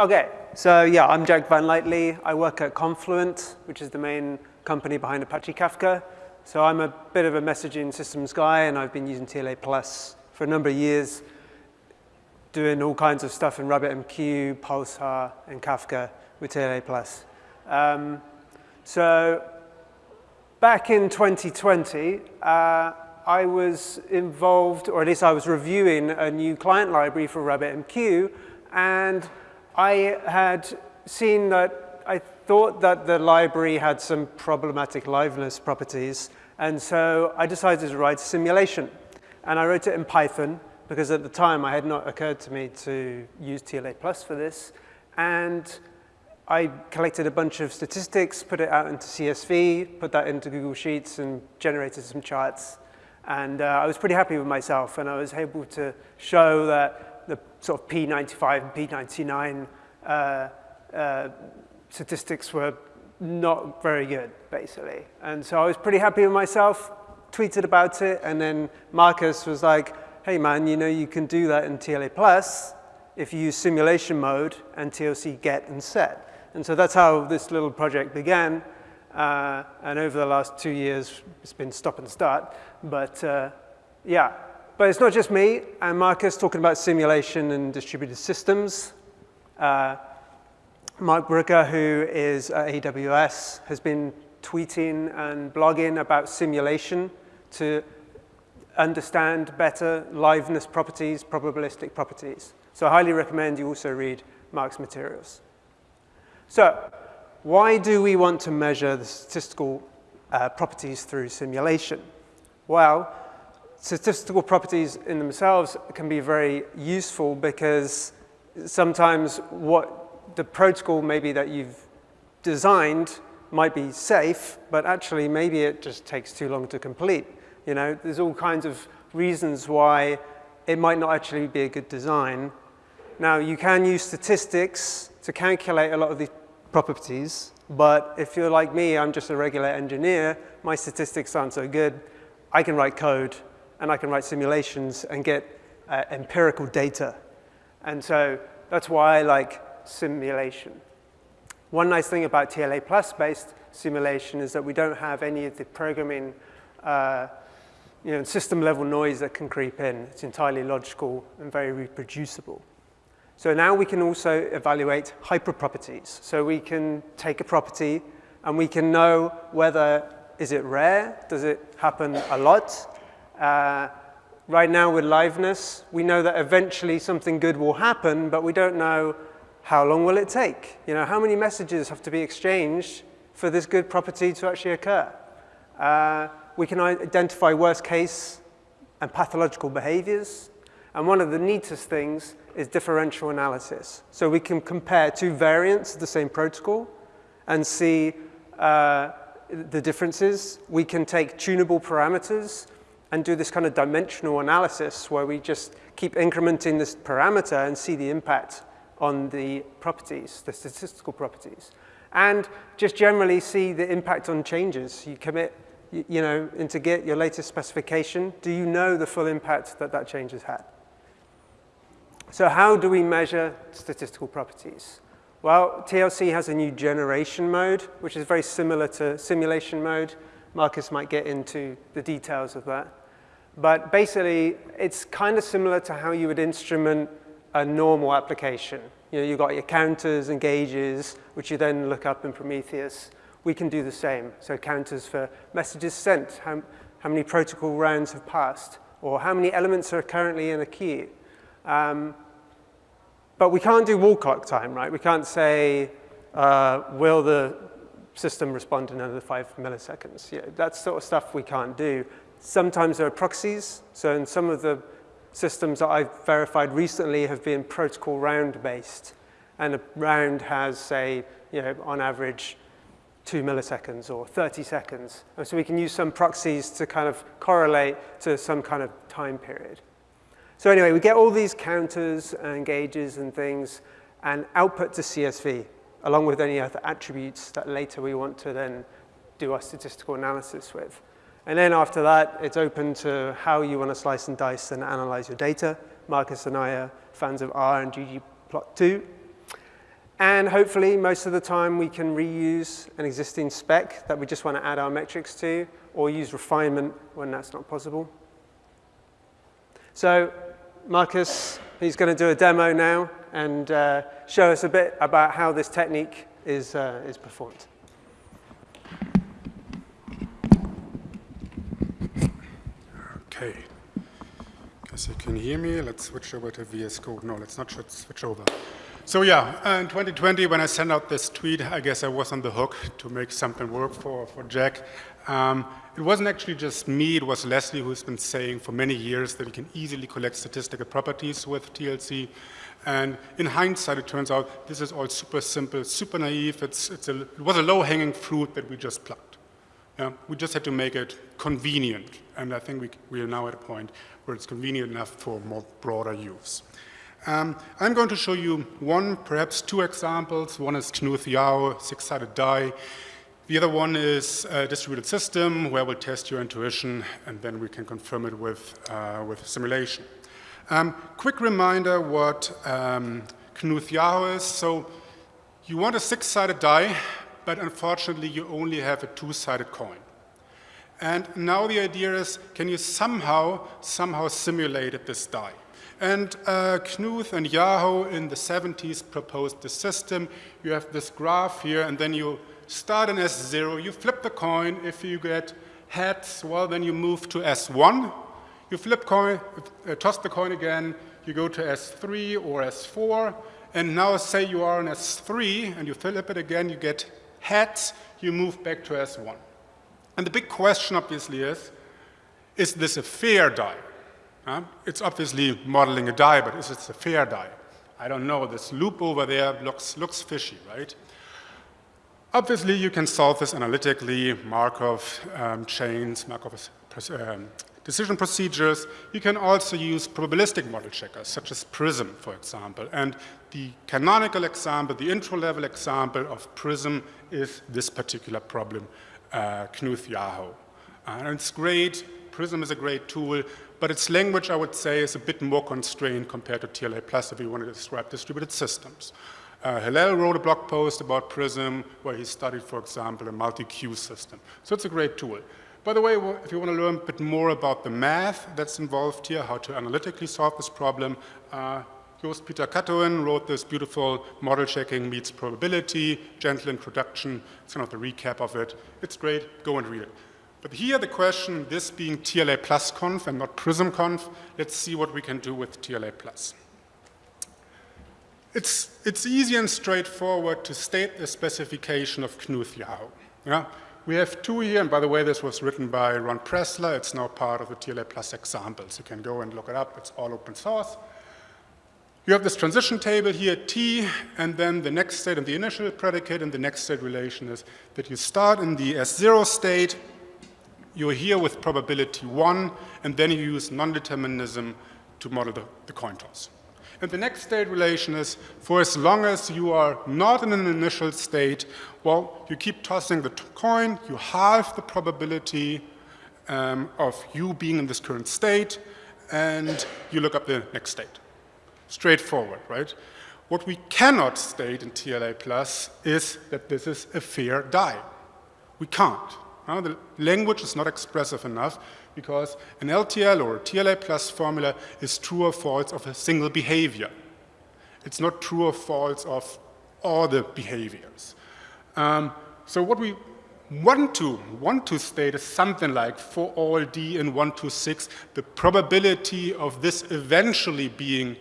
Okay, so yeah, I'm Jack Vanlightly. I work at Confluent, which is the main company behind Apache Kafka. So I'm a bit of a messaging systems guy, and I've been using TLA Plus for a number of years, doing all kinds of stuff in RabbitMQ, Pulsar, and Kafka with TLA Plus. Um, so back in 2020, uh, I was involved, or at least I was reviewing a new client library for RabbitMQ, and I had seen that I thought that the library had some problematic liveness properties, and so I decided to write a simulation. And I wrote it in Python, because at the time I had not occurred to me to use TLA Plus for this. And I collected a bunch of statistics, put it out into CSV, put that into Google Sheets, and generated some charts. And uh, I was pretty happy with myself, and I was able to show that the sort of P95 and P99 uh, uh, statistics were not very good, basically. And so I was pretty happy with myself, tweeted about it, and then Markus was like, hey man, you know you can do that in TLA Plus if you use simulation mode and TLC get and set. And so that's how this little project began. Uh, and over the last two years, it's been stop and start. But uh, yeah, but it's not just me and Markus talking about simulation and distributed systems. Uh, Marc who is at AWS, has been tweeting and blogging about simulation to understand better liveness properties, probabilistic properties. So I highly recommend you also read Marc's materials. So why do we want to measure the statistical uh, properties through simulation? Well, statistical properties in themselves can be very useful because sometimes what the protocol maybe that you've designed might be safe, but actually maybe it just takes too long to complete. You know, there's all kinds of reasons why it might not actually be a good design. Now, you can use statistics to calculate a lot of these properties, but if you're like me, I'm just a regular engineer, my statistics aren't so good. I can write code and I can write simulations and get uh, empirical data. And so that's why I like simulation. One nice thing about TLA plus based simulation is that we don't have any of the programming uh, you know, system level noise that can creep in. It's entirely logical and very reproducible. So now we can also evaluate hyperproperties. So we can take a property and we can know whether is it rare, does it happen a lot? Uh, right now with liveness, we know that eventually something good will happen, but we don't know how long will it take. You know, how many messages have to be exchanged for this good property to actually occur? Uh, we can identify worst case and pathological behaviors. And one of the neatest things is differential analysis. So we can compare two variants of the same protocol and see uh, the differences. We can take tunable parameters and do this kind of dimensional analysis where we just keep incrementing this parameter and see the impact on the properties, the statistical properties. And just generally see the impact on changes. You commit, you know, into Git your latest specification. Do you know the full impact that that change has had? So how do we measure statistical properties? Well, TLC has a new generation mode, which is very similar to simulation mode. Markus might get into the details of that. But basically, it's kind of similar to how you would instrument a normal application. You know, you've got your counters and gauges, which you then look up in Prometheus. We can do the same. So counters for messages sent, how, how many protocol rounds have passed, or how many elements are currently in a queue. Um, but we can't do wall clock time, right? We can't say, uh, will the system respond in another five milliseconds? Yeah, that sort of stuff we can't do. Sometimes there are proxies. So in some of the systems that I've verified recently have been protocol round based. And a round has, say, you know, on average, two milliseconds or 30 seconds. And so we can use some proxies to kind of correlate to some kind of time period. So anyway, we get all these counters and gauges and things and output to CSV, along with any other attributes that later we want to then do our statistical analysis with. And then after that, it's open to how you want to slice and dice and analyze your data. Markus and I are fans of R and ggplot2. And hopefully, most of the time, we can reuse an existing spec that we just want to add our metrics to, or use refinement when that's not possible. So Markus, he's going to do a demo now and uh, show us a bit about how this technique is, uh, is performed. Okay. Guess you can hear me. Let's switch over to VS Code. No, let's not switch over. So yeah, in 2020, when I sent out this tweet, I guess I was on the hook to make something work for, for Jack. Um, it wasn't actually just me, it was Leslie who's been saying for many years that you can easily collect statistical properties with TLC. And in hindsight, it turns out this is all super simple, super naive. It's, it's a, it was a low-hanging fruit that we just plucked. Yeah? We just had to make it convenient. And I think we, we are now at a point where it's convenient enough for more broader use. Um, I'm going to show you one, perhaps two examples. One is Knuth Yao, six-sided die. The other one is a distributed system where we'll test your intuition and then we can confirm it with, uh, with simulation. Um, quick reminder what um, Knuth Yao is. So you want a six-sided die, but unfortunately you only have a two-sided coin. And now the idea is, can you somehow, somehow simulate this die? And uh, Knuth and Yao in the 70s proposed the system. You have this graph here, and then you start in S0, you flip the coin. If you get heads, well, then you move to S1. You flip coin, uh, toss the coin again, you go to S3 or S4, and now say you are in S3, and you flip it again, you get heads, you move back to S1. And the big question, obviously, is, is this a fair die? Uh, it's obviously modeling a die, but is it a fair die? I don't know. This loop over there looks, looks fishy, right? Obviously, you can solve this analytically, Markov um, chains, Markov um, decision procedures. You can also use probabilistic model checkers, such as PRISM, for example. And the canonical example, the intro-level example of PRISM is this particular problem, uh, Knuth Yao. And it's great. PRISM is a great tool but its language, I would say, is a bit more constrained compared to TLA Plus if you want to describe distributed systems. Uh, Hillel wrote a blog post about PRISM where he studied, for example, a multi-queue system. So it's a great tool. By the way, if you want to learn a bit more about the math that's involved here, how to analytically solve this problem, uh, Joost Pieter Katoen wrote this beautiful model checking meets probability, gentle introduction. It's kind of the recap of it. It's great. Go and read it. But here the question, this being TLA plus conf and not prism conf, let's see what we can do with TLA plus. It's, it's easy and straightforward to state the specification of Knuth Yao. Yeah? We have two here, and by the way, this was written by Ron Pressler. It's now part of the TLA plus examples. You can go and look it up. It's all open source. You have this transition table here, T, and then the next state and the initial predicate and the next state relation is that you start in the S0 state, you're here with probability one, and then you use non-determinism to model the, the coin toss. And the next state relation is, for as long as you are not in an initial state, well, you keep tossing the coin, you halve the probability um, of you being in this current state, and you look up the next state. Straightforward, right? What we cannot state in TLA plus is that this is a fair die. We can't. The language is not expressive enough because an LTL or TLA plus formula is true or false of a single behavior. It's not true or false of all the behaviors. Um, so what we want to, want to state is something like for all d in 1 to 6, the probability of this eventually being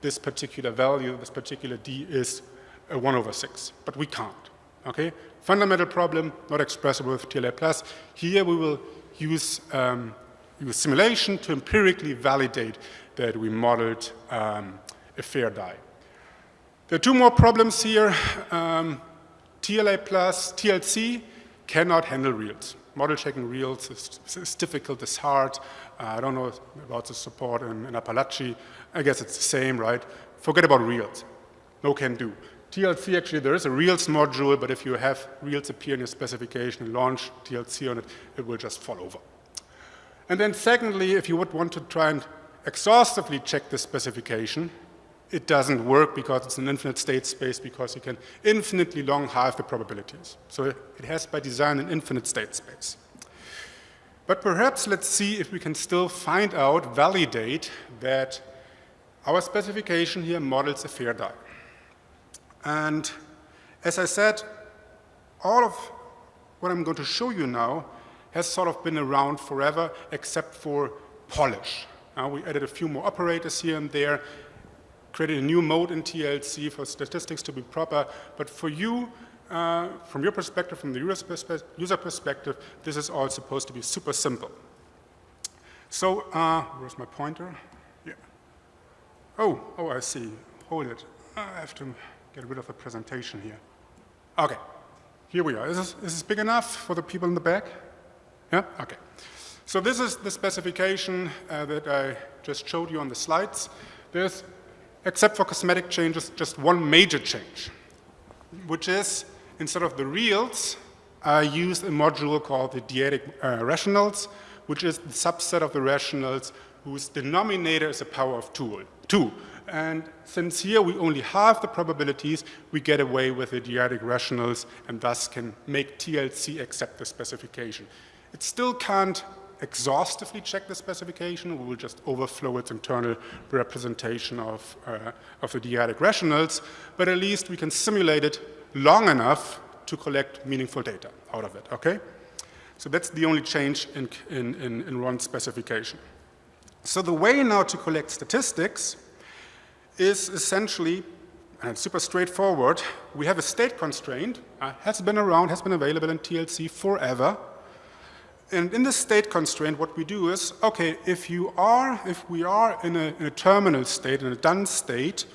this particular value, this particular d is 1 over 6, but we can't. Okay? Fundamental problem, not expressible with TLA+. plus. Here we will use, um, use simulation to empirically validate that we modeled um, a fair die. There are two more problems here. Um, TLA plus TLC cannot handle reals. Model checking reals is, is difficult, it's hard. Uh, I don't know about the support in, in Apalache. I guess it's the same, right? Forget about reals. No can do. TLC, actually, there is a Reals module, but if you have Reals appear in your specification launch TLC on it, it will just fall over. And then secondly, if you would want to try and exhaustively check the specification, it doesn't work because it's an infinite state space because you can infinitely long halve the probabilities. So it has by design an infinite state space. But perhaps let's see if we can still find out, validate that our specification here models a fair die. And as I said, all of what I'm going to show you now has sort of been around forever except for polish. Uh, we added a few more operators here and there, created a new mode in TLC for statistics to be proper, but for you, uh, from your perspective, from the user, perspe user, perspective, this is all supposed to be super simple. So, uh, where's my pointer? Yeah. Oh, oh, I see. Hold it. I have to get rid of the presentation here. Okay, here we are. Is this, is this big enough for the people in the back? Yeah, okay. So this is the specification uh, that I just showed you on the slides. There's, except for cosmetic changes, just one major change, which is instead of the reals, I used a module called the dyadic uh, rationals, which is the subset of the rationals whose denominator is a power of two. two. And since here we only have the probabilities, we get away with the dyadic rationals and thus can make TLC accept the specification. It still can't exhaustively check the specification. We will just overflow its internal representation of, uh, of the dyadic rationals, but at least we can simulate it long enough to collect meaningful data out of it, okay? So that's the only change in, in, in, in Ron's specification. So the way now to collect statistics is essentially, and it's super straightforward, we have a state constraint, uh, has been around, has been available in TLC forever. And in the state constraint, what we do is, okay, if you are, if we are in a, in a terminal state, in a done state,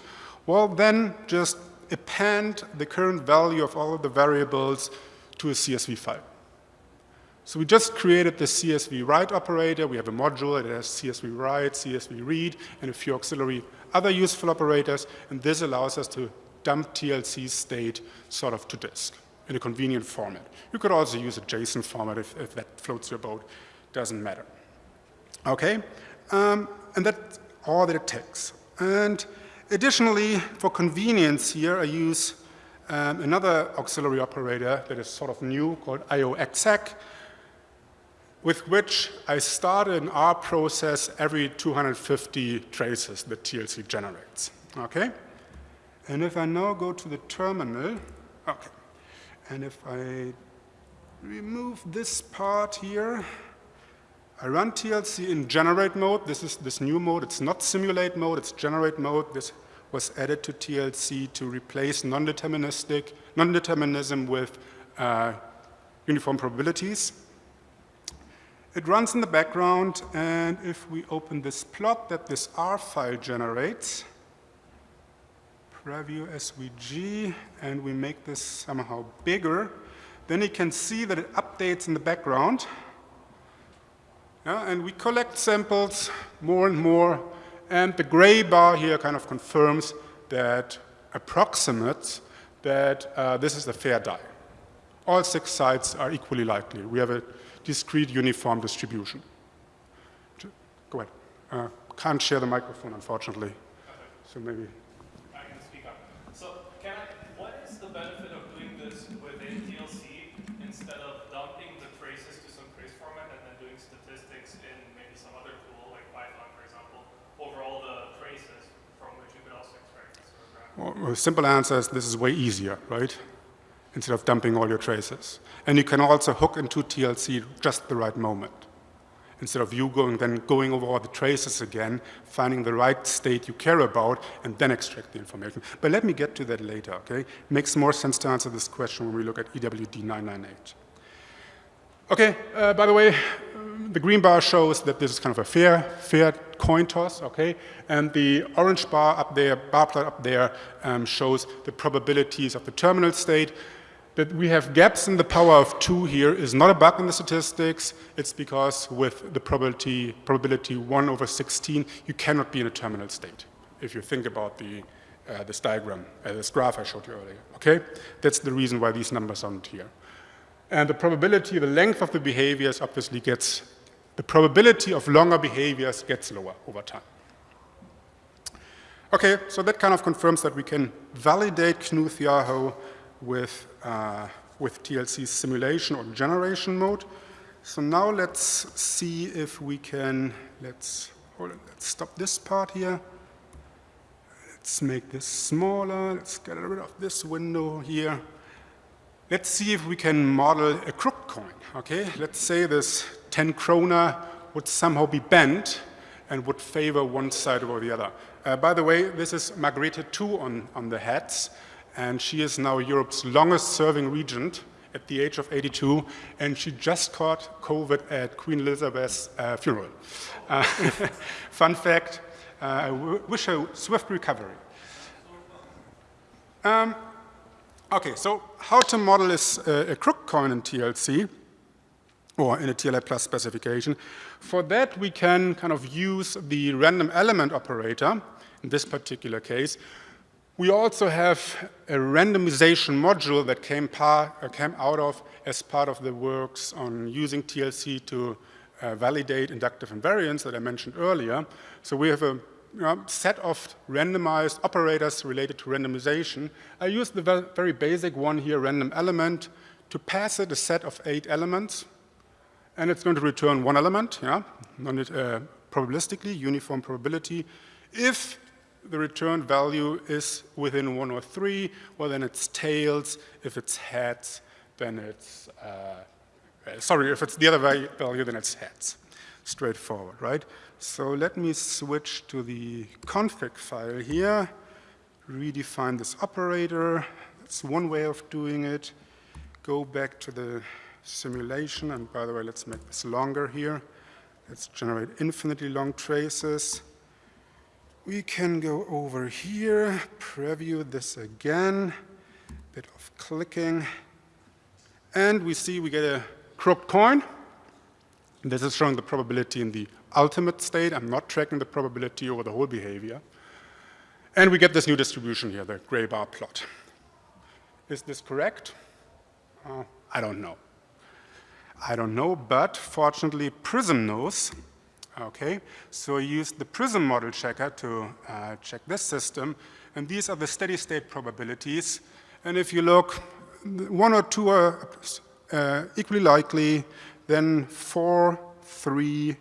well, then just append the current value of all of the variables to a CSV file. So we just created the CSV write operator. We have a module that has CSV write, CSV read, and a few auxiliary other useful operators, and this allows us to dump TLC state sort of to disk in a convenient format. You could also use a JSON format if, if that floats your boat, doesn't matter. Okay, um, and that's all that it takes. And additionally, for convenience here, I use um, another auxiliary operator that is sort of new called IOExec, with which I start an R process every 250 traces that TLC generates, okay? And if I now go to the terminal, okay, and if I remove this part here, I run TLC in generate mode. This is this new mode. It's not simulate mode, it's generate mode. This was added to TLC to replace non-deterministic, non-determinism with uh, uniform probabilities. It runs in the background, and if we open this plot that this R file generates, preview SVG, and we make this somehow bigger, then you can see that it updates in the background. Yeah, and we collect samples more and more, and the gray bar here kind of confirms that approximates that uh, this is a fair die. All six sites are equally likely. We have a discrete uniform distribution. Go ahead. Uh, can't share the microphone, unfortunately. So maybe. I can speak up. So, can I, what is the benefit of doing this within TLC instead of dumping the traces to some trace format and then doing statistics in maybe some other tool like Python, for example, over all the traces from which you could also extract this sort of? Well, simple answer is this is way easier, right? Instead of dumping all your traces. And you can also hook into TLC just the right moment. Instead of you going then going over all the traces again, finding the right state you care about, and then extract the information. But let me get to that later, okay? Makes more sense to answer this question when we look at EWD 998. Okay, uh, by the way, the green bar shows that this is kind of a fair, fair coin toss, okay? And the orange bar up there, bar plot up there, um, shows the probabilities of the terminal state that we have gaps in the power of 2 here is not a bug in the statistics. It's because with the probability, probability 1 over 16, you cannot be in a terminal state, if you think about the, uh, this diagram, uh, this graph I showed you earlier, okay? That's the reason why these numbers aren't here. And the probability, the length of the behaviors obviously gets, the probability of longer behaviors gets lower over time. Okay, so that kind of confirms that we can validate Knuth Yao with, uh, with TLC simulation or generation mode. So now let's see if we can, let's, hold it, let's stop this part here. Let's make this smaller. Let's get rid of this window here. Let's see if we can model a crooked coin, okay? Let's say this 10 krona would somehow be bent and would favor one side over the other. Uh, by the way, this is Margrethe 2 on, on the heads, and she is now Europe's longest serving regent at the age of 82, and she just caught COVID at Queen Elizabeth's uh, funeral. Uh, fun fact, uh, I wish her swift recovery. Um, okay, so how to model is uh, a crook coin in TLC or in a TLA plus specification. For that, we can kind of use the random element operator in this particular case. We also have a randomization module that came, uh, came out of as part of the works on using TLC to uh, validate inductive invariance that I mentioned earlier. So we have a you know, set of randomized operators related to randomization. I use the very basic one here, random element, to pass it a set of eight elements, and it's going to return one element, yeah, uh, probabilistically, uniform probability. If the return value is within one or three, well, then it's tails. If it's heads, then it's, uh, uh, sorry, if it's the other value, then it's heads. Straightforward, right? So let me switch to the config file here, redefine this operator. That's one way of doing it. Go back to the simulation, and by the way, let's make this longer here. Let's generate infinitely long traces. We can go over here, preview this again, bit of clicking, and we see we get a crooked coin. This is showing the probability in the ultimate state. I'm not tracking the probability over the whole behavior. And we get this new distribution here, the gray bar plot. Is this correct? Uh, I don't know. I don't know, but fortunately Prism knows. Okay, so I used the Prism model checker to uh, check this system, and these are the steady state probabilities. And if you look, one or two are uh, equally likely, then four, three,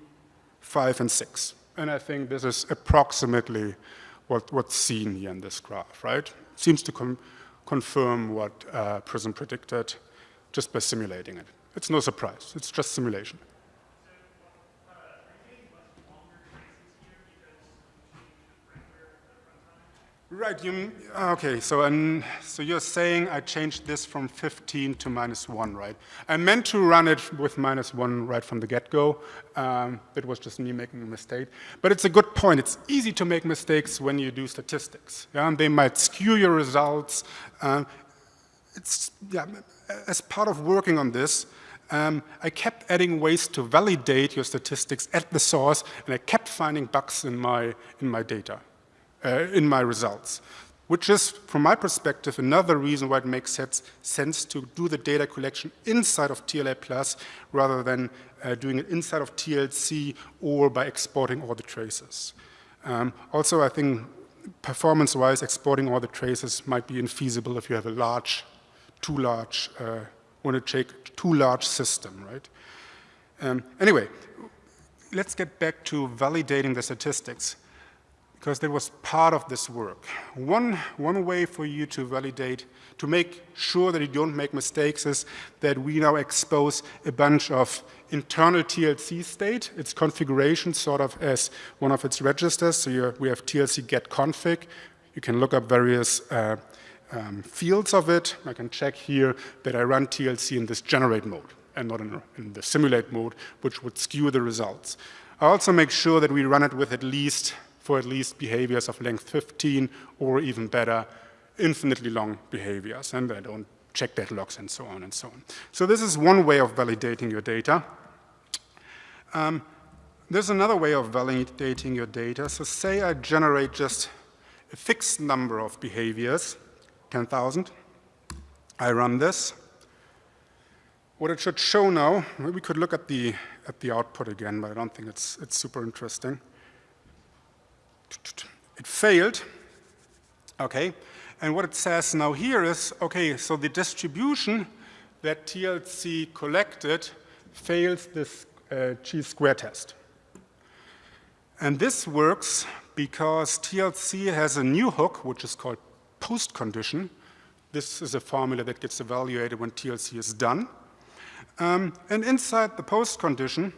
five, and six. And I think this is approximately what, what's seen here in this graph, right? Seems to confirm what uh, Prism predicted just by simulating it. It's no surprise. It's just simulation. Right, you, okay, so, um, so you're saying I changed this from 15 to minus 1, right? I meant to run it with minus 1 right from the get-go. Um, it was just me making a mistake. But it's a good point. It's easy to make mistakes when you do statistics. Yeah? And they might skew your results. Um, it's, yeah, as part of working on this, um, I kept adding ways to validate your statistics at the source, and I kept finding bugs in my, in my data, in my results, which is, from my perspective, another reason why it makes sense, sense to do the data collection inside of TLA Plus rather than uh, doing it inside of TLC or by exporting all the traces. Um, also, I think performance-wise, exporting all the traces might be infeasible if you have a large, too large uh, want to take too large system, right? Um, anyway, let's get back to validating the statistics because that was part of this work. One, one way for you to validate, to make sure that you don't make mistakes is that we now expose a bunch of internal TLC state, its configuration sort of as one of its registers. So we have TLC get config. You can look up various uh, um, fields of it. I can check here that I run TLC in this generate mode and not in, in the simulate mode, which would skew the results. I also make sure that we run it with at least, for at least behaviors of length 15 or even better, infinitely long behaviors, and I don't check deadlocks and so on and so on. So this is one way of validating your data. Um, there's another way of validating your data. So say I generate just a fixed number of behaviors, 10,000. I run this. What it should show now, we could look at the, at the output again, but I don't think it's, it's super interesting. It failed Okay, and what it says now here is, okay, so the distribution that TLC collected fails this uh, chi-square test. And this works because TLC has a new hook, which is called post-condition. This is a formula that gets evaluated when TLC is done. Um, and inside the post-condition,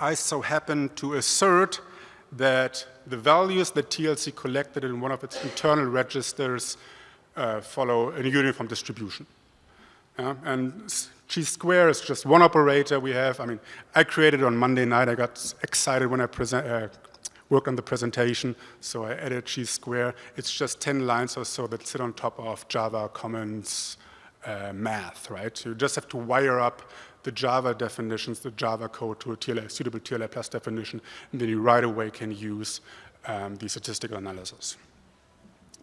I so happen to assert that the values that TLC collected in one of its internal registers uh, follow a uniform distribution. Yeah? And chi-square is just one operator we have. I mean, I created it on Monday night. I got excited when I present, uh, worked on the presentation, so I added chi-square. It's just 10 lines or so that sit on top of Java Commons uh, math, right? you just have to wire up the Java definitions, the Java code to a TLA, suitable TLA plus definition, and then you right away can use um, the statistical analysis.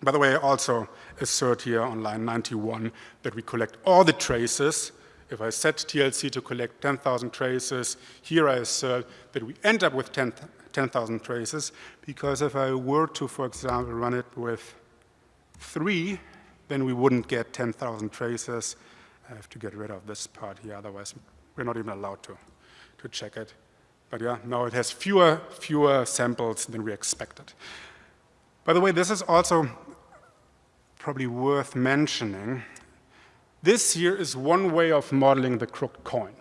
By the way, I also assert here on line 91 that we collect all the traces. If I set TLC to collect 10,000 traces, here I assert that we end up with 10,000 10, traces, because if I were to, for example, run it with three, then we wouldn't get 10,000 traces. I have to get rid of this part here, otherwise we're not even allowed to, to check it. But yeah, no, it has fewer, fewer samples than we expected. By the way, this is also probably worth mentioning. This here is one way of modeling the crooked coin.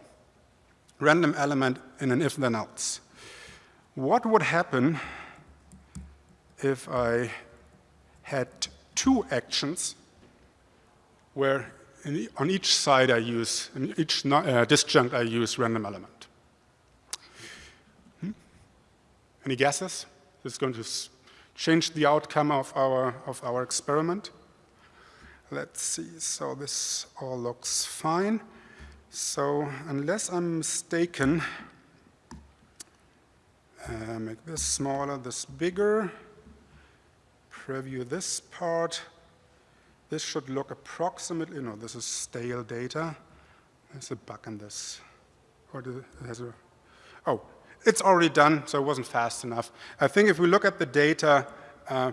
Random element in an if-then else. What would happen if I had two actions where the, on each side I use, in each uh, disjunct I use random element. Hmm? Any guesses? This is going to change the outcome of our, of our experiment. Let's see, so this all looks fine. So unless I'm mistaken, uh, make this smaller, this bigger, preview this part, this should look approximately, no, this is stale data. There's a bug in this. Or has a, oh, it's already done, so it wasn't fast enough. I think if we look at the data, uh,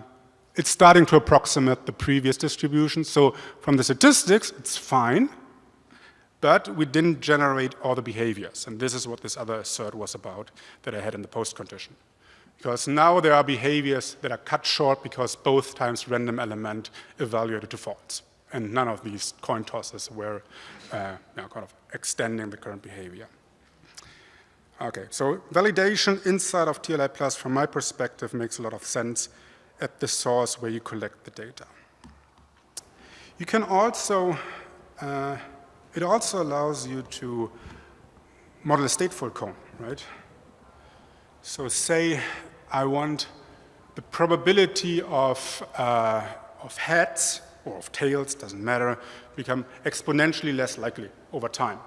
it's starting to approximate the previous distribution. So from the statistics, it's fine, but we didn't generate all the behaviors. And this is what this other assert was about that I had in the post condition. Because now there are behaviors that are cut short because both times random element evaluated to false. And none of these coin tosses were uh, you know, kind of extending the current behavior. Okay, so validation inside of TLA Plus, from my perspective, makes a lot of sense at the source where you collect the data. You can also, uh, it also allows you to model a stateful cone, right? So say I want the probability of, uh, of heads or of tails, doesn't matter, become exponentially less likely over time.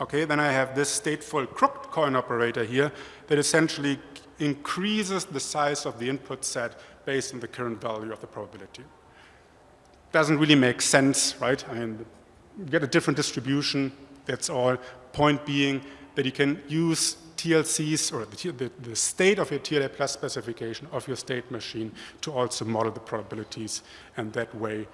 Okay, then I have this stateful crooked coin operator here that essentially increases the size of the input set based on the current value of the probability. Doesn't really make sense, right? I mean, get a different distribution, that's all. Point being that you can use TLCs or the, the, the, state of your TLA plus specification of your state machine to also model the probabilities and that way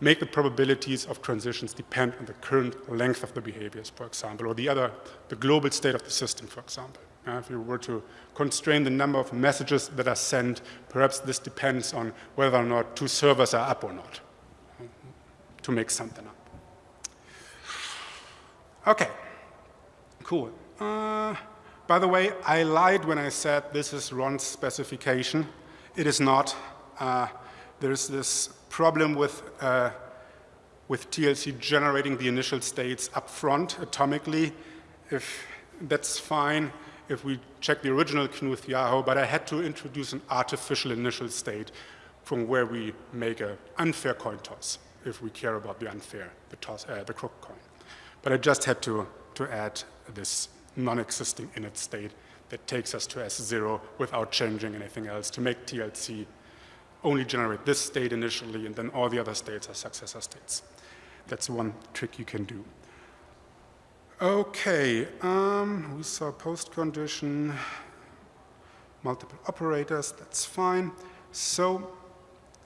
make the probabilities of transitions depend on the current length of the behaviors, for example, or the other, the global state of the system, for example. Uh, if you were to constrain the number of messages that are sent, perhaps this depends on whether or not two servers are up or not to make something up. Okay, cool. Uh, by the way, I lied when I said this is Ron's specification. It is not. Uh, there's this problem with, uh, with TLC generating the initial states up front atomically. If that's fine if we check the original Knuth Yao, but I had to introduce an artificial initial state from where we make an unfair coin toss if we care about the unfair, the, toss, uh, the crook coin. But I just had to, to add this non-existing init state that takes us to S0 without changing anything else to make TLC only generate this state initially and then all the other states are successor states. That's one trick you can do. Okay, um, we saw post condition, multiple operators, that's fine. So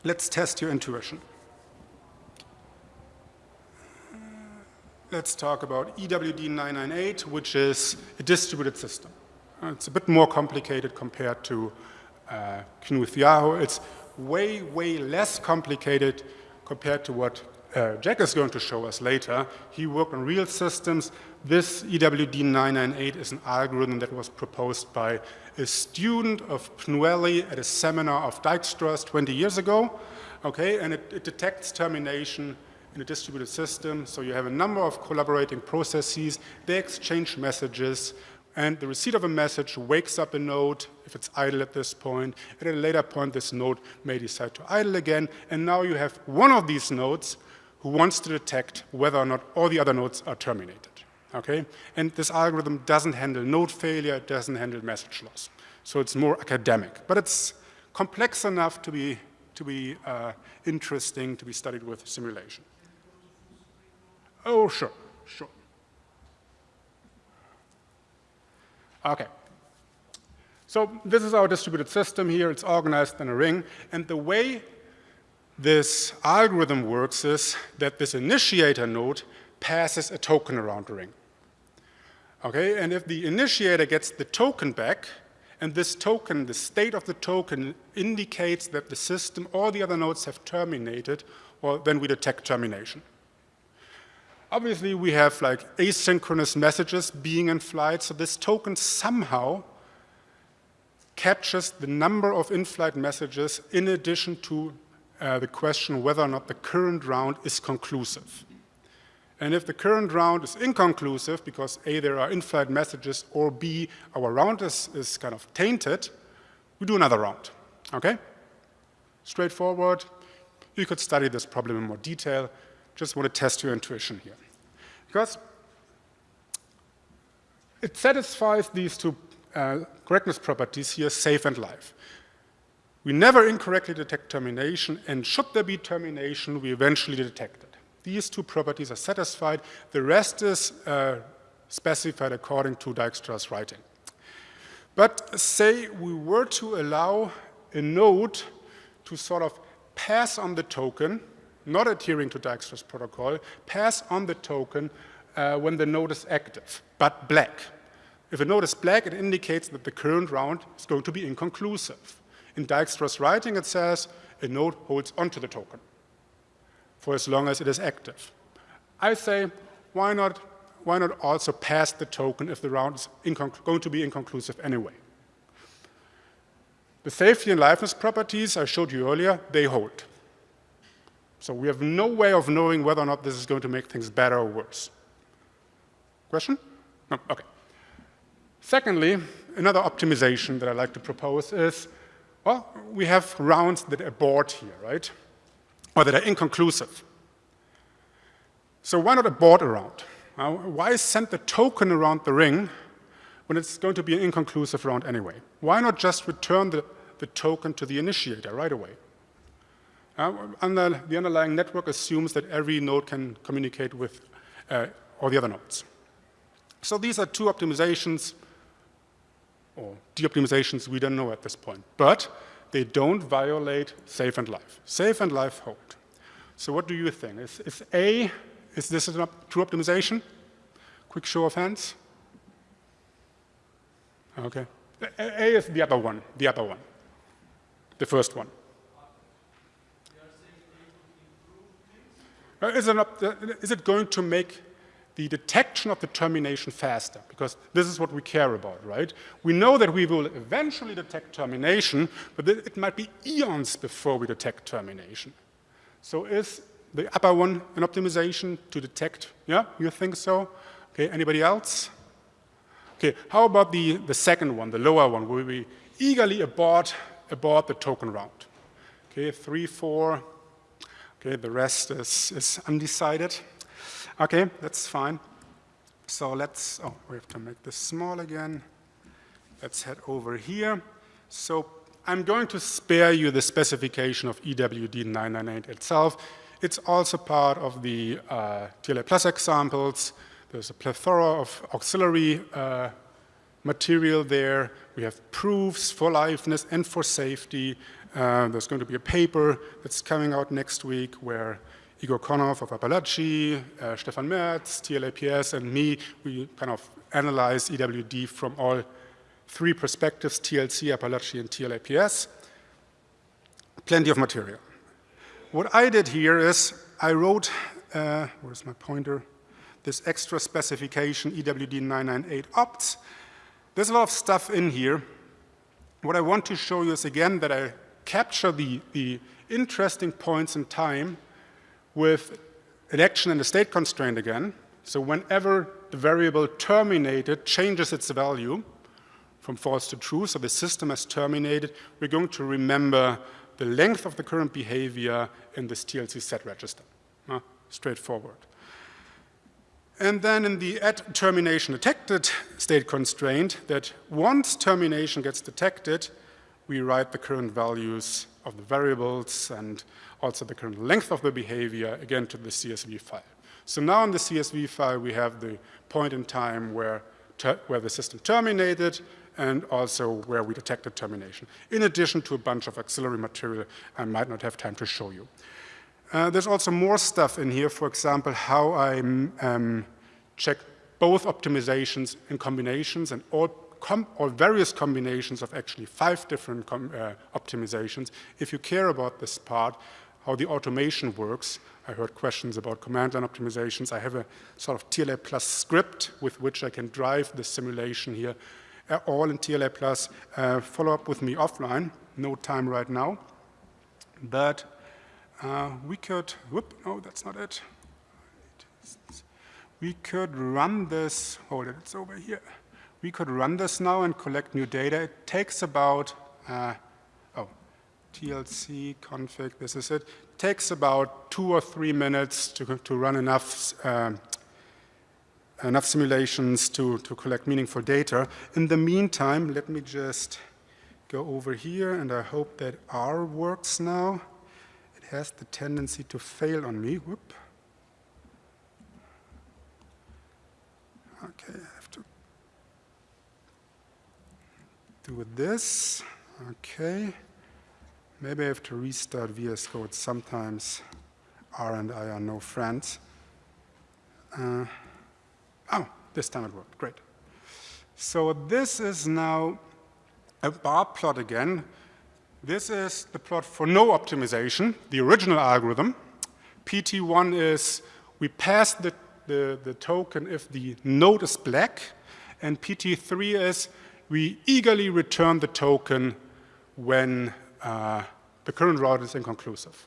let's test your intuition. Let's talk about EWD 998, which is a distributed system. It's a bit more complicated compared to uh, Knuth Yao. It's way, way less complicated compared to what uh, Jack is going to show us later. He worked on real systems. This EWD 998 is an algorithm that was proposed by a student of PNUELI at a seminar of Dijkstra's 20 years ago. Okay, and it, it detects termination in a distributed system. So you have a number of collaborating processes. They exchange messages and the receipt of a message wakes up a node if it's idle at this point. At a later point, this node may decide to idle again, and now you have one of these nodes who wants to detect whether or not all the other nodes are terminated. Okay? And this algorithm doesn't handle node failure, it doesn't handle message loss. So it's more academic, but it's complex enough to be, to be uh, interesting to be studied with simulation. Oh, sure, sure. Okay. So this is our distributed system here. It's organized in a ring. And the way this algorithm works is that this initiator node passes a token around the ring. Okay, and if the initiator gets the token back, and this token, the state of the token indicates that the system, or the other nodes have terminated, well, then we detect termination. Obviously, we have like asynchronous messages being in flight, so this token somehow captures the number of in-flight messages in addition to uh, the question whether or not the current round is conclusive. And if the current round is inconclusive, because A, there are in-flight messages, or B, our round is, is kind of tainted, we do another round, okay? Straightforward. You could study this problem in more detail. Just want to test your intuition here. Because it satisfies these two uh, correctness properties here, safe and live. We never incorrectly detect termination, and should there be termination, we eventually detect it. These two properties are satisfied. The rest is uh, specified according to Dijkstra's writing. But say we were to allow a node to sort of pass on the token not adhering to Dijkstra's protocol, pass on the token uh, when the node is active, but black. If a node is black, it indicates that the current round is going to be inconclusive. In Dijkstra's writing, it says a node holds onto the token for as long as it is active. I say, why not, why not also pass the token if the round is going to be inconclusive anyway? The safety and liveness properties I showed you earlier, they hold. So we have no way of knowing whether or not this is going to make things better or worse. Question? No, okay. Secondly, another optimization that I like to propose is, well, we have rounds that abort here, right? Or that are inconclusive. So why not abort a round? Why send the token around the ring when it's going to be an inconclusive round anyway? Why not just return the, the token to the initiator right away? Uh, under, the underlying network assumes that every node can communicate with uh, all the other nodes. So these are two optimizations, or de-optimizations we don't know at this point. But they don't violate safe and life. Safe and life hold. So what do you think? Is, is A, is this a true optimization? Quick show of hands. Okay. A, A is the other one, the other one, the first one. Is it, not, uh, is it going to make the detection of the termination faster? Because this is what we care about, right? We know that we will eventually detect termination, but it might be eons before we detect termination. So is the upper one an optimization to detect? Yeah, you think so? Okay, anybody else? Okay, how about the, the second one, the lower one, where we eagerly abort, abort the token round? Okay, three, four, Okay, the rest is, is undecided. Okay, that's fine. So let's, oh, we have to make this small again. Let's head over here. So I'm going to spare you the specification of EWD 998 itself. It's also part of the uh, TLA Plus examples. There's a plethora of auxiliary uh, material there. We have proofs for liveness and for safety. Uh, there's going to be a paper that's coming out next week where Igor Konnov of Apalache, uh, Stephan Merz, TLAPS, and me, we kind of analyze EWD from all three perspectives, TLC, Apalache, and TLAPS. Plenty of material. What I did here is I wrote, uh, where's my pointer? This extra specification EWD 998 opts. There's a lot of stuff in here. What I want to show you is again that I capture the, the interesting points in time with an action and a state constraint again. So whenever the variable terminated changes its value from false to true, so the system has terminated, we're going to remember the length of the current behavior in this TLC set register. Uh, straightforward. And then in the at termination detected state constraint that once termination gets detected, we write the current values of the variables and also the current length of the behavior again to the CSV file. So now in the CSV file we have the point in time where, where the system terminated and also where we detected termination, in addition to a bunch of auxiliary material I might not have time to show you. Uh, there's also more stuff in here, for example, how I um, check both optimizations and combinations and all or various combinations of actually five different uh, optimizations. If you care about this part, how the automation works, I heard questions about command line optimizations. I have a sort of TLA plus script with which I can drive the simulation here, uh, all in TLA plus. Uh, follow up with me offline, no time right now. But uh, we could, whoop, no, that's not it. We could run this, hold it, it's over here we could run this now and collect new data. It takes about, uh, oh, TLC config, this is it. takes about two or three minutes to, to run enough, uh, enough simulations to, to collect meaningful data. In the meantime, let me just go over here and I hope that R works now. It has the tendency to fail on me. Whoop. Okay, do with this. Okay. Maybe I have to restart VS Code. Sometimes R and I are no friends. Uh, oh, this time it worked. Great. So this is now a bar plot again. This is the plot for no optimization, the original algorithm. PT1 is we pass the, the, the token if the node is black, and PT3 is we eagerly return the token when uh, the current route is inconclusive.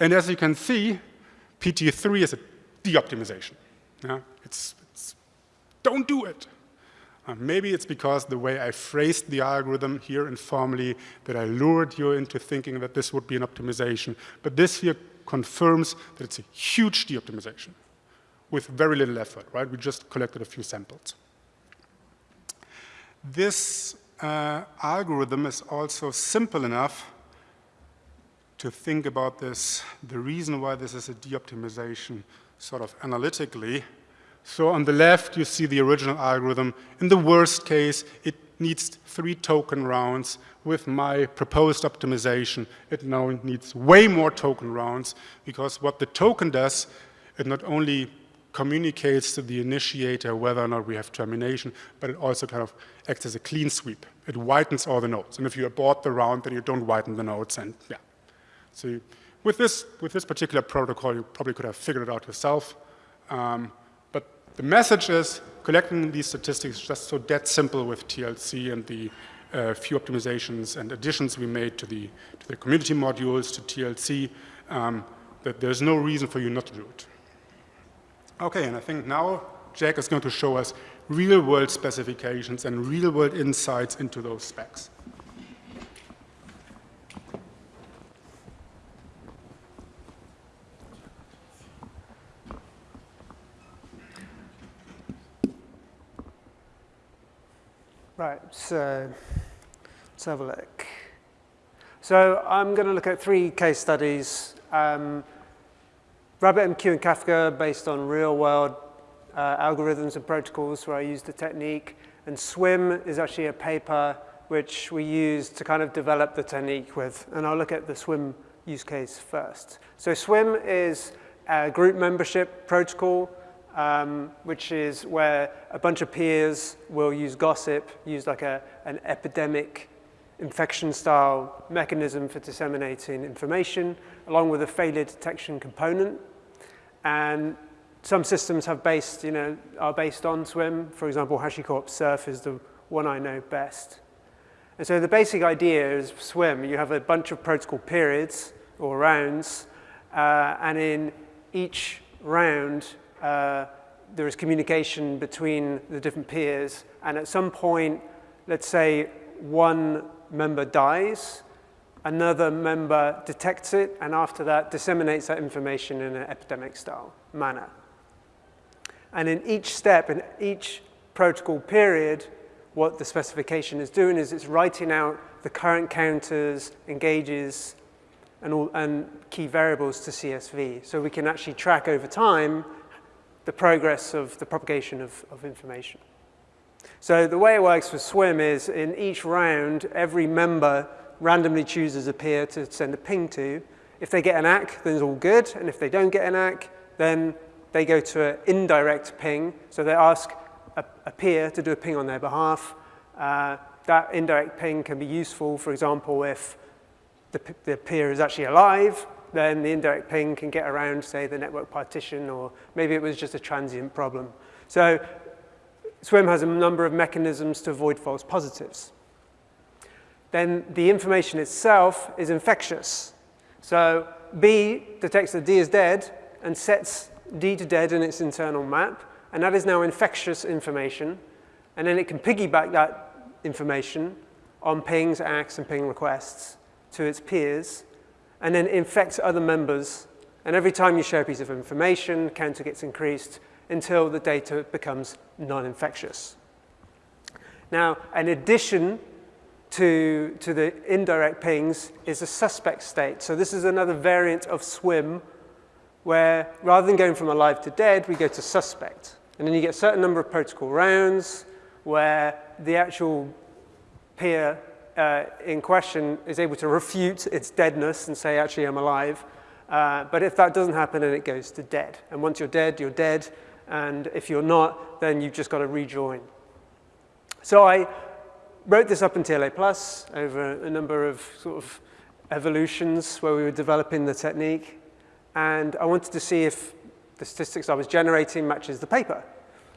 And as you can see, PT3 is a de-optimization. Yeah? It's, it's, don't do it. Uh, maybe it's because the way I phrased the algorithm here informally that I lured you into thinking that this would be an optimization. But this here confirms that it's a huge de-optimization with very little effort, right? We just collected a few samples. This uh, algorithm is also simple enough to think about this, the reason why this is a de-optimization sort of analytically. So on the left, you see the original algorithm. In the worst case, it needs three token rounds. With my proposed optimization, it now needs way more token rounds because what the token does, it not only communicates to the initiator whether or not we have termination, but it also kind of acts as a clean sweep. It whitens all the nodes. And if you abort the round, then you don't whiten the nodes. And yeah. So you, with, this, with this particular protocol, you probably could have figured it out yourself. Um, but the message is collecting these statistics is just so dead simple with TLC and the uh, few optimizations and additions we made to the, to the community modules, to TLC, um, that there's no reason for you not to do it. Okay, and I think now Jack is going to show us real-world specifications and real-world insights into those specs. Right, so let's have a look. So I'm going to look at three case studies. Um, RabbitMQ and Kafka based on real world uh, algorithms and protocols where I use the technique. And SWIM is actually a paper which we use to kind of develop the technique with. And I'll look at the SWIM use case first. So SWIM is a group membership protocol, um, which is where a bunch of peers will use gossip, use like a, an epidemic infection style mechanism for disseminating information, along with a failure detection component. And some systems have based, you know, are based on SWIM. For example, HashiCorp Serf is the one I know best. And so the basic idea is SWIM. You have a bunch of protocol periods or rounds, uh, and in each round, uh, there is communication between the different peers. And at some point, let's say one member dies, another member detects it, and after that disseminates that information in an epidemic style manner. And in each step, in each protocol period, what the specification is doing is it's writing out the current counters, engages, and, all, and key variables to CSV. So we can actually track over time the progress of the propagation of, of information. So the way it works for SWIM is in each round, every member randomly chooses a peer to send a ping to. If they get an ACK, then it's all good. And if they don't get an ACK, then they go to an indirect ping. So they ask a, a peer to do a ping on their behalf. Uh, that indirect ping can be useful, for example, if the, the peer is actually alive, then the indirect ping can get around, say, the network partition, or maybe it was just a transient problem. So SWIM has a number of mechanisms to avoid false positives. Then the information itself is infectious. So B detects that D is dead and sets D to dead in its internal map, and that is now infectious information. And then it can piggyback that information on pings, ACKs, and ping requests to its peers, and then infect other members. And every time you share a piece of information, counter gets increased until the data becomes non-infectious. Now, an addition to, to the indirect pings is a suspect state. So this is another variant of SWIM where rather than going from alive to dead, we go to suspect. And then you get a certain number of protocol rounds where the actual peer uh, in question is able to refute its deadness and say, actually, I'm alive. Uh, but if that doesn't happen, then it goes to dead. And once you're dead, you're dead. And if you're not, then you've just got to rejoin. So I wrote this up in TLA Plus over a number of sort of evolutions where we were developing the technique. And I wanted to see if the statistics I was generating matches the paper.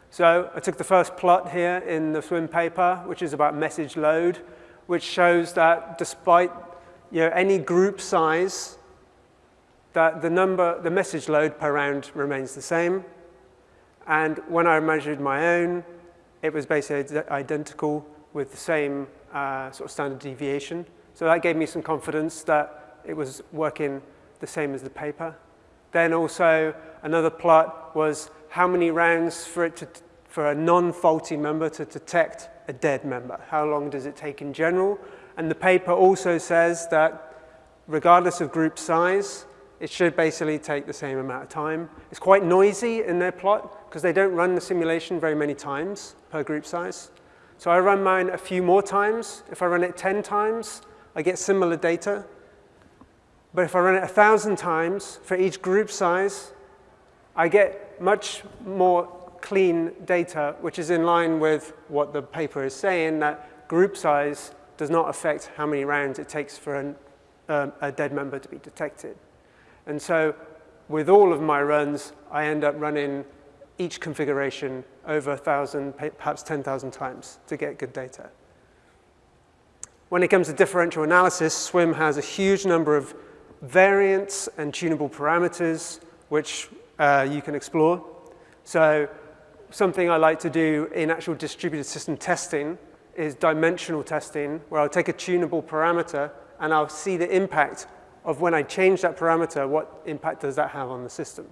So I took the first plot here in the swim paper, which is about message load, which shows that despite you know, any group size, that the number, the message load per round remains the same. And when I measured my own, it was basically identical with the same uh, sort of standard deviation. So that gave me some confidence that it was working the same as the paper. Then also another plot was how many rounds for it to, for a non-faulty member to detect a dead member. How long does it take in general? And the paper also says that regardless of group size, it should basically take the same amount of time. It's quite noisy in their plot because they don't run the simulation very many times per group size. So I run mine a few more times. If I run it 10 times, I get similar data. But if I run it 1,000 times for each group size, I get much more clean data, which is in line with what the paper is saying, that group size does not affect how many rounds it takes for an, um, a dead member to be detected. And so with all of my runs, I end up running each configuration over 1,000, perhaps 10,000 times to get good data. When it comes to differential analysis, SWIM has a huge number of variants and tunable parameters which uh, you can explore. So something I like to do in actual distributed system testing is dimensional testing, where I'll take a tunable parameter and I'll see the impact of when I change that parameter, what impact does that have on the system.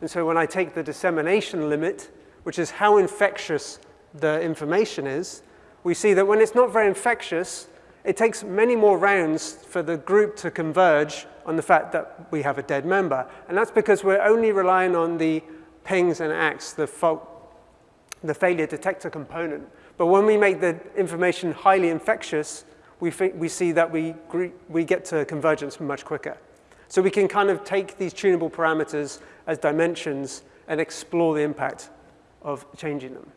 And so when I take the dissemination limit, which is how infectious the information is, we see that when it's not very infectious, it takes many more rounds for the group to converge on the fact that we have a dead member. And that's because we're only relying on the pings and ACKs, the fault the failure detector component. But when we make the information highly infectious, we, we see that we, we get to convergence much quicker. So we can kind of take these tunable parameters as dimensions and explore the impact of changing them.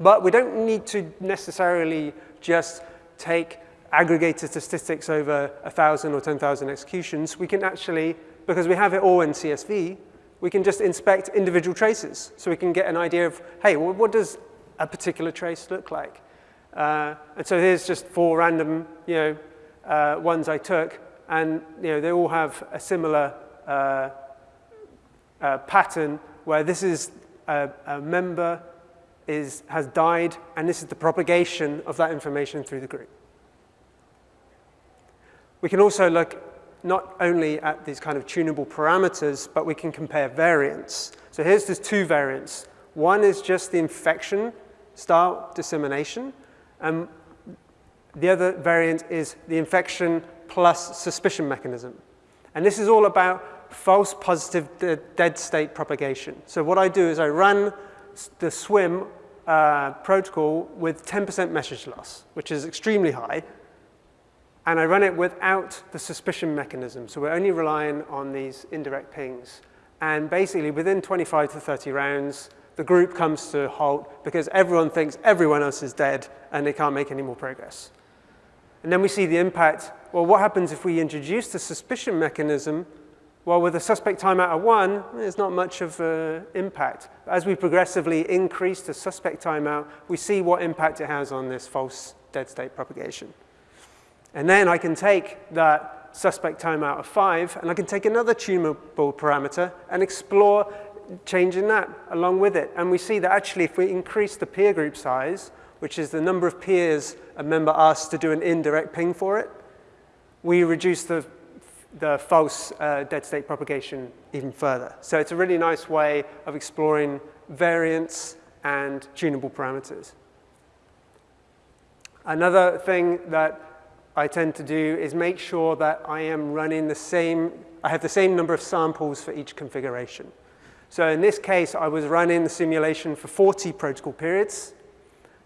But we don't need to necessarily just take aggregated statistics over 1,000 or 10,000 executions. We can actually, because we have it all in CSV, we can just inspect individual traces. So we can get an idea of, hey, well, what does a particular trace look like? Uh, and so here's just four random you know, uh, ones I took, and you know, they all have a similar uh, uh pattern where this is a, a member is, has died, and this is the propagation of that information through the group. We can also look not only at these kind of tunable parameters, but we can compare variants. So here's these two variants. One is just the infection style dissemination, and the other variant is the infection plus suspicion mechanism. And this is all about false positive dead state propagation. So what I do is I run the swim uh, protocol with 10% message loss, which is extremely high, and I run it without the suspicion mechanism. So we're only relying on these indirect pings. And basically, within 25 to 30 rounds, the group comes to a halt because everyone thinks everyone else is dead and they can't make any more progress. And then we see the impact. Well, what happens if we introduce the suspicion mechanism? Well, with a suspect timeout of one, there's not much of an impact. As we progressively increase the suspect timeout, we see what impact it has on this false dead state propagation. And then I can take that suspect timeout of five, and I can take another tunable parameter and explore changing that along with it. And we see that actually if we increase the peer group size, which is the number of peers a member asks to do an indirect ping for it, we reduce the, the false uh, dead state propagation even further. So it's a really nice way of exploring variance and tunable parameters. Another thing that I tend to do is make sure that I am running the same, I have the same number of samples for each configuration. So in this case, I was running the simulation for 40 protocol periods.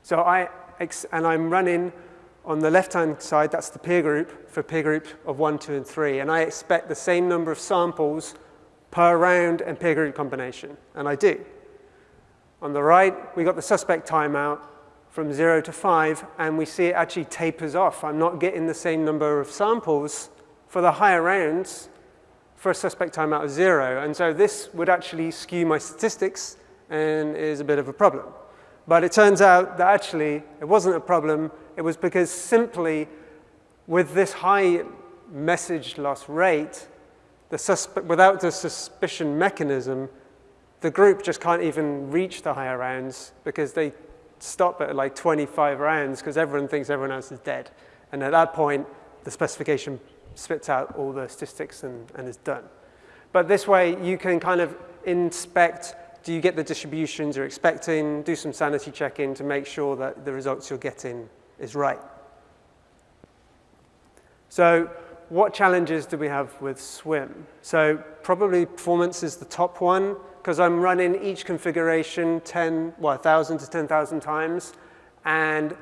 So I, and I'm running on the left-hand side, that's the peer group, for peer group of one, two, and three. And I expect the same number of samples per round and peer group combination, and I do. On the right, we got the suspect timeout, from zero to five, and we see it actually tapers off. I'm not getting the same number of samples for the higher rounds for a suspect timeout of zero. And so this would actually skew my statistics and is a bit of a problem. But it turns out that actually it wasn't a problem. It was because simply with this high message loss rate, the without the suspicion mechanism, the group just can't even reach the higher rounds because they stop at like 25 rounds because everyone thinks everyone else is dead. And at that point, the specification spits out all the statistics and, and is done. But this way, you can kind of inspect, do you get the distributions you're expecting, do some sanity checking to make sure that the results you're getting is right. So what challenges do we have with swim? So probably performance is the top one because I'm running each configuration 10, well, 1,000 to 10,000 times, and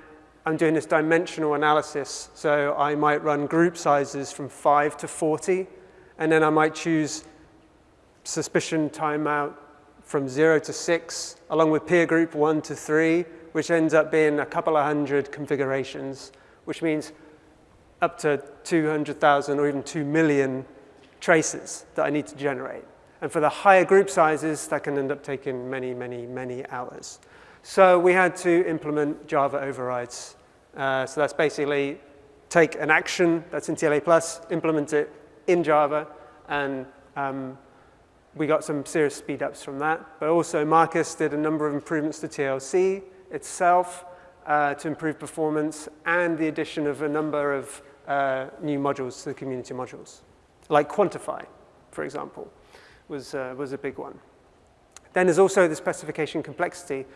I'm doing this dimensional analysis. So I might run group sizes from 5 to 40, and then I might choose suspicion timeout from 0 to 6, along with peer group 1 to 3, which ends up being a couple of hundred configurations, which means up to 200,000 or even 2 million traces that I need to generate. And for the higher group sizes, that can end up taking many, many, many hours. So we had to implement Java overrides. Uh, so that's basically take an action that's in TLA+, implement it in Java, and um, we got some serious speed-ups from that. But also Markus did a number of improvements to TLC itself uh, to improve performance and the addition of a number of uh, new modules to the community modules, like Quantify, for example was, uh, was a big one. Then there's also the specification complexity.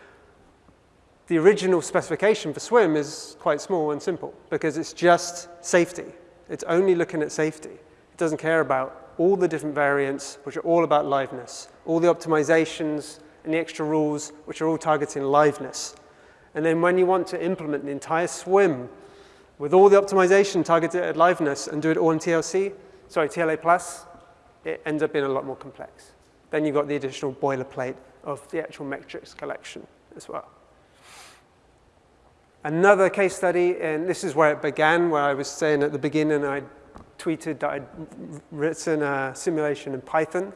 The original specification for swim is quite small and simple because it's just safety. It's only looking at safety. It doesn't care about all the different variants, which are all about liveness, all the optimizations and the extra rules, which are all targeting liveness. And then when you want to implement the entire swim with all the optimization targeted at liveness and do it all in TLC, sorry, TLA plus, it ends up being a lot more complex. Then you've got the additional boilerplate of the actual metrics collection as well. Another case study, and this is where it began, where I was saying at the beginning I tweeted that I'd written a simulation in Python.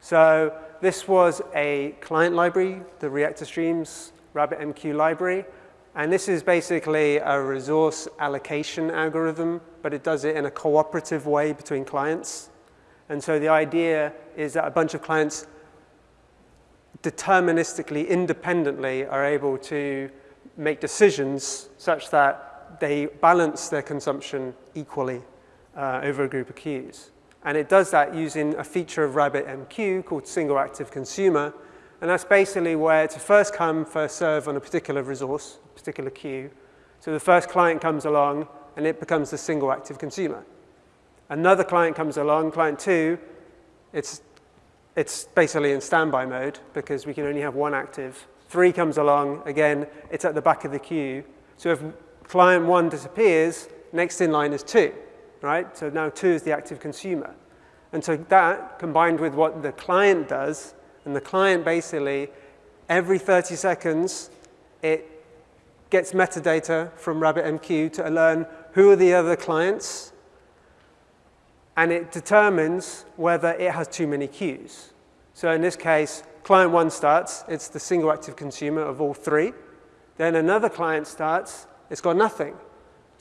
So this was a client library, the Reactor Streams RabbitMQ library. And this is basically a resource allocation algorithm, but it does it in a cooperative way between clients. And so the idea is that a bunch of clients deterministically, independently are able to make decisions such that they balance their consumption equally uh, over a group of queues. And it does that using a feature of RabbitMQ called single active consumer. And that's basically where it's a first come, first serve on a particular resource, a particular queue. So the first client comes along and it becomes the single active consumer. Another client comes along, client two, it's, it's basically in standby mode because we can only have one active Three comes along, again, it's at the back of the queue. So if client one disappears, next in line is two, right? So now two is the active consumer. And so that combined with what the client does, and the client basically, every 30 seconds, it gets metadata from RabbitMQ to learn who are the other clients, and it determines whether it has too many queues. So in this case, client one starts, it's the single active consumer of all three. Then another client starts, it's got nothing.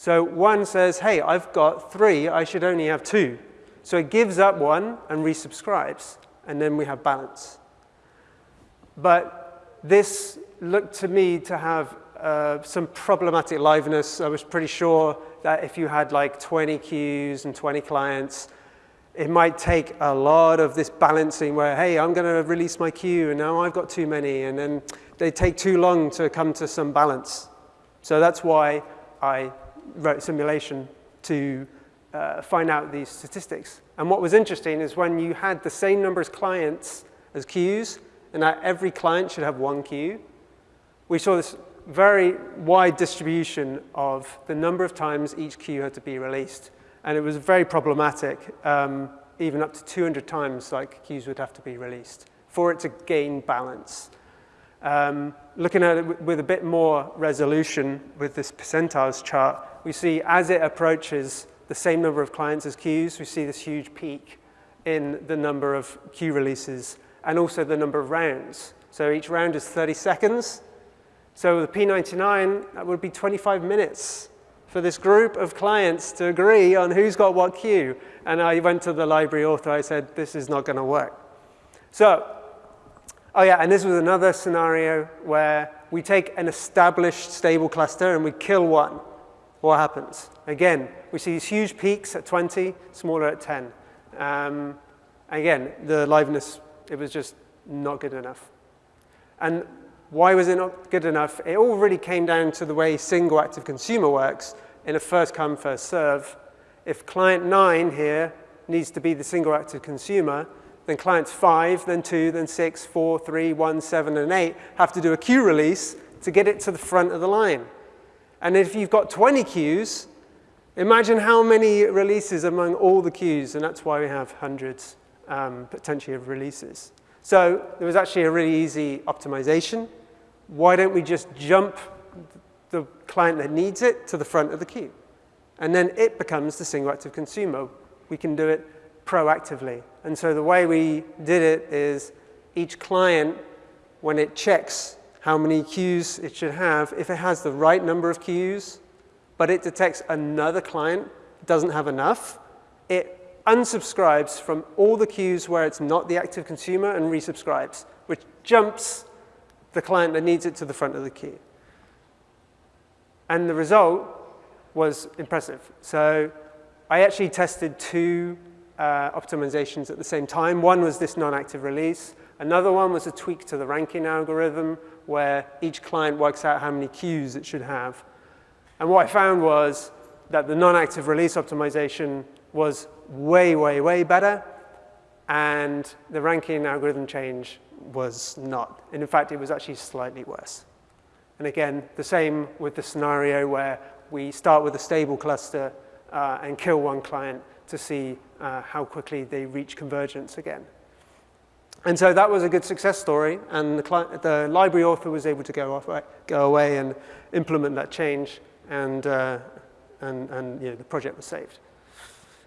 So one says, hey, I've got three, I should only have two. So it gives up one and resubscribes, and then we have balance. But this looked to me to have uh, some problematic liveness. I was pretty sure that if you had like 20 queues and 20 clients, it might take a lot of this balancing where, hey, I'm going to release my queue, and now I've got too many, and then they take too long to come to some balance. So that's why I wrote simulation to uh, find out these statistics. And what was interesting is when you had the same number of clients as queues, and that every client should have one queue, we saw this very wide distribution of the number of times each queue had to be released. And it was very problematic, um, even up to 200 times like queues would have to be released for it to gain balance. Um, looking at it with a bit more resolution with this percentiles chart, we see as it approaches the same number of clients as queues, we see this huge peak in the number of queue releases and also the number of rounds. So each round is 30 seconds. So the P99, that would be 25 minutes for this group of clients to agree on who's got what queue. And I went to the library author, I said, this is not gonna work. So, oh yeah, and this was another scenario where we take an established stable cluster and we kill one. What happens? Again, we see these huge peaks at 20, smaller at 10. Um, again, the liveness, it was just not good enough. And why was it not good enough? It all really came down to the way single active consumer works in a first come, first serve. If client nine here needs to be the single active consumer, then clients five, then two, then six, four, three, one, seven, and eight have to do a queue release to get it to the front of the line. And if you've got 20 queues, imagine how many releases among all the queues, and that's why we have hundreds um, potentially of releases. So there was actually a really easy optimization why don't we just jump the client that needs it to the front of the queue? And then it becomes the single active consumer. We can do it proactively. And so the way we did it is each client, when it checks how many queues it should have, if it has the right number of queues, but it detects another client doesn't have enough, it unsubscribes from all the queues where it's not the active consumer and resubscribes, which jumps the client that needs it to the front of the queue. And the result was impressive. So I actually tested two uh, optimizations at the same time. One was this non-active release. Another one was a tweak to the ranking algorithm where each client works out how many queues it should have. And what I found was that the non-active release optimization was way, way, way better. And the ranking algorithm change was not. And in fact, it was actually slightly worse. And again, the same with the scenario where we start with a stable cluster uh, and kill one client to see uh, how quickly they reach convergence again. And so that was a good success story, and the, the library author was able to go, off, go away and implement that change, and, uh, and, and you know, the project was saved.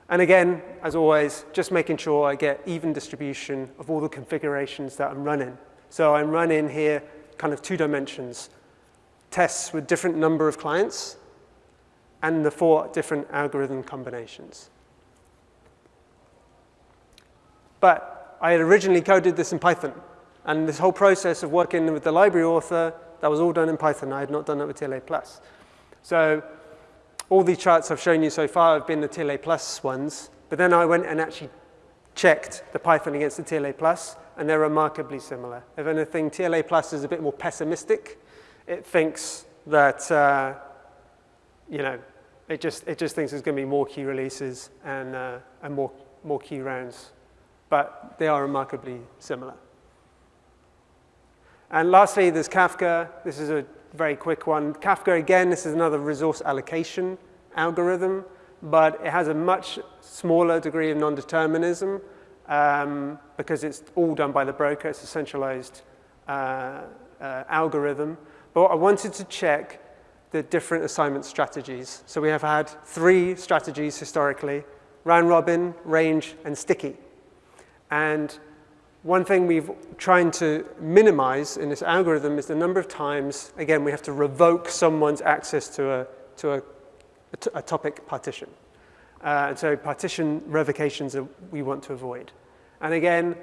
And again, as always, just making sure I get even distribution of all the configurations that I'm running. So I'm running here kind of two dimensions, tests with different number of clients and the four different algorithm combinations. But I had originally coded this in Python. And this whole process of working with the library author, that was all done in Python. I had not done it with TLA+. Plus. So all these charts I've shown you so far have been the TLA Plus ones, but then I went and actually checked the Python against the TLA Plus, and they're remarkably similar. If anything, TLA Plus is a bit more pessimistic. It thinks that, uh, you know, it just, it just thinks there's going to be more key releases and, uh, and more, more key rounds. But they are remarkably similar. And lastly, there's Kafka. This is a very quick one. Kafka, again, this is another resource allocation algorithm, but it has a much smaller degree of non-determinism um, because it's all done by the broker. It's a centralized uh, uh, algorithm. But I wanted to check the different assignment strategies. So we have had three strategies historically, round robin, range, and sticky. And one thing we've trying to minimize in this algorithm is the number of times, again, we have to revoke someone's access to a, to a, topic partition. Uh, and so partition revocations that we want to avoid. And again,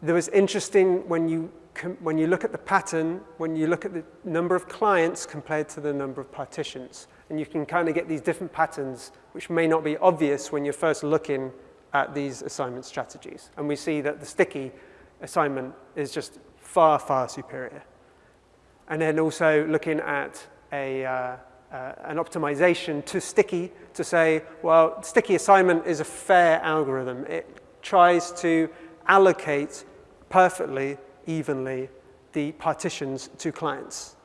there was interesting when you, when you look at the pattern, when you look at the number of clients compared to the number of partitions. And you can kind of get these different patterns, which may not be obvious when you're first looking at these assignment strategies. And we see that the sticky assignment is just far, far superior. And then also looking at a, uh, uh, an optimization to sticky to say, well, sticky assignment is a fair algorithm. It tries to allocate perfectly, evenly, the partitions to clients.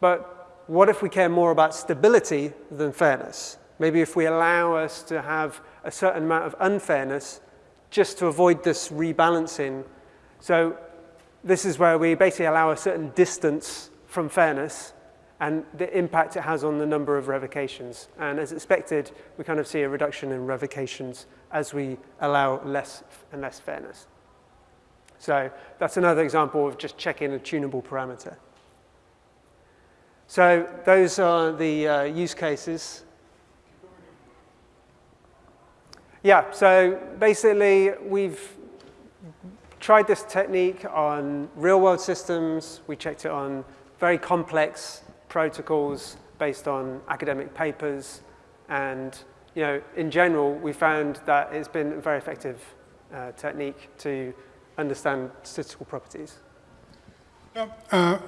But what if we care more about stability than fairness? Maybe if we allow us to have a certain amount of unfairness just to avoid this rebalancing. So this is where we basically allow a certain distance from fairness and the impact it has on the number of revocations. And as expected, we kind of see a reduction in revocations as we allow less and less fairness. So that's another example of just checking a tunable parameter. So those are the uh, use cases. Yeah, so basically we've tried this technique on real-world systems. We checked it on very complex protocols based on academic papers. And you know, in general, we found that it's been a very effective uh, technique to understand statistical properties. Uh,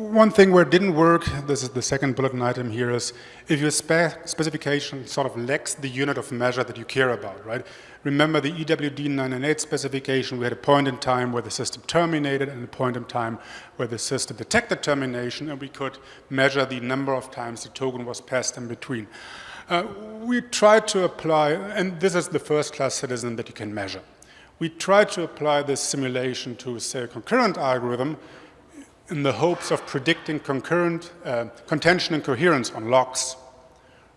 one thing where it didn't work, this is the second bulletin item here, is if your spe specification sort of lacks the unit of measure that you care about, right? Remember the EWD 998 specification, we had a point in time where the system terminated and a point in time where the system detected termination and we could measure the number of times the token was passed in between. Uh, we tried to apply, and this is the first class citizen that you can measure. We tried to apply this simulation to, say, a concurrent algorithm in the hopes of predicting concurrent uh, contention and coherence on locks,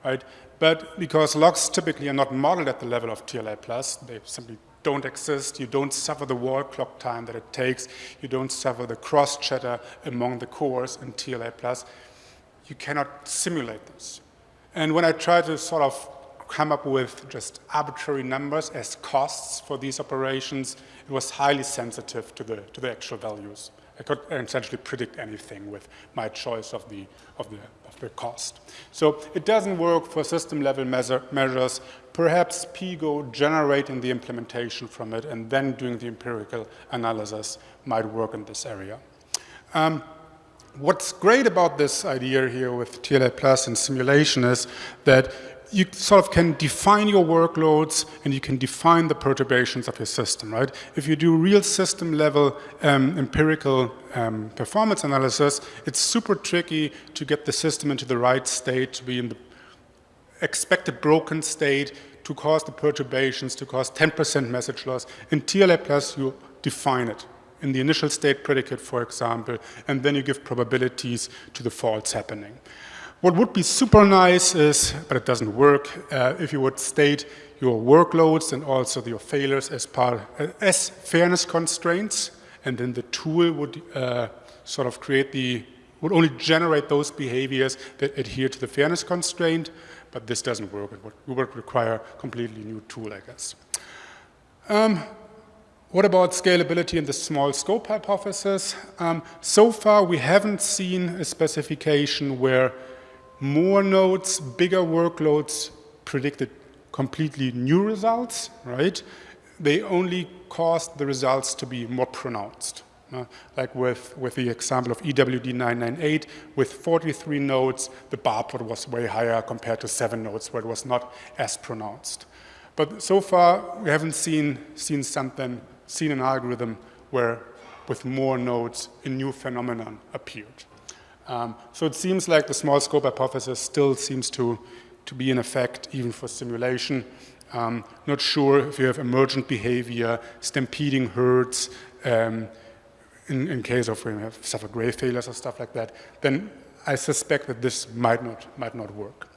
right? But because locks typically are not modeled at the level of TLA plus, they simply don't exist. You don't suffer the wall clock time that it takes. You don't suffer the cross chatter among the cores in TLA plus. You cannot simulate this. And when I try to sort of come up with just arbitrary numbers as costs for these operations, it was highly sensitive to the, to the actual values. I could essentially predict anything with my choice of the, of the, of the cost. So it doesn't work for system level measure, measures. Perhaps PGO generating the implementation from it and then doing the empirical analysis might work in this area. Um, what's great about this idea here with TLA Plus and simulation is that you sort of can define your workloads and you can define the perturbations of your system, right? If you do real system level um, empirical um, performance analysis, it's super tricky to get the system into the right state, to be in the expected broken state, to cause the perturbations, to cause 10% message loss. In TLA Plus, you define it in the initial state predicate, for example, and then you give probabilities to the faults happening. What would be super nice is, but it doesn't work, uh, if you would state your workloads and also your failures as part uh, as fairness constraints, and then the tool would uh, sort of create the would only generate those behaviors that adhere to the fairness constraint, but this doesn't work. It would, it would require a completely new tool, I guess. Um, what about scalability and the small scope hypothesis? Um, so far, we haven't seen a specification where more nodes, bigger workloads predicted completely new results, right? They only caused the results to be more pronounced. Uh, like with, with the example of EWD 998, with 43 nodes, the bar plot was way higher compared to seven nodes where it was not as pronounced. But so far, we haven't seen, seen something, seen an algorithm where with more nodes, a new phenomenon appeared. Um, so it seems like the small scope hypothesis still seems to, to be in effect even for simulation. Um, not sure if you have emergent behavior, stampeding herds, um, in, in, case of when you have suffer grave failures or stuff like that, then I suspect that this might not, might not work.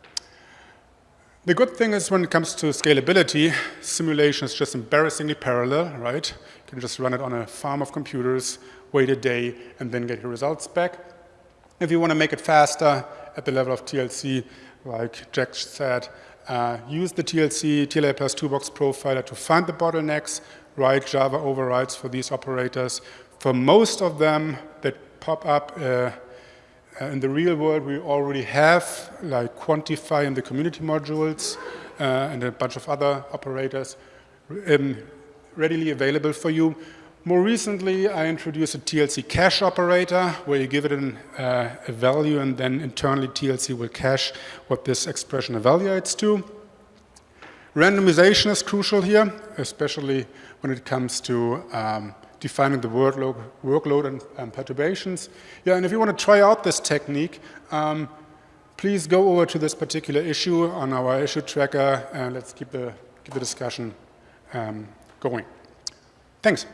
The good thing is when it comes to scalability, simulation is just embarrassingly parallel, right? You can just run it on a farm of computers, wait a day, and then get your results back. If you want to make it faster at the level of TLC, like Jack said, uh, use the TLC, TLA plus toolbox profiler to find the bottlenecks, write Java overrides for these operators. For most of them that pop up uh, uh, in the real world, we already have like quantify in the community modules uh, and a bunch of other operators um, readily available for you. More recently, I introduced a TLC cache operator where you give it an, uh, a value and then internally TLC will cache what this expression evaluates to. Randomization is crucial here, especially when it comes to um, defining the workload, workload and, perturbations. Yeah, and if you want to try out this technique, um, please go over to this particular issue on our issue tracker and let's keep the, keep the discussion um, going. Thanks.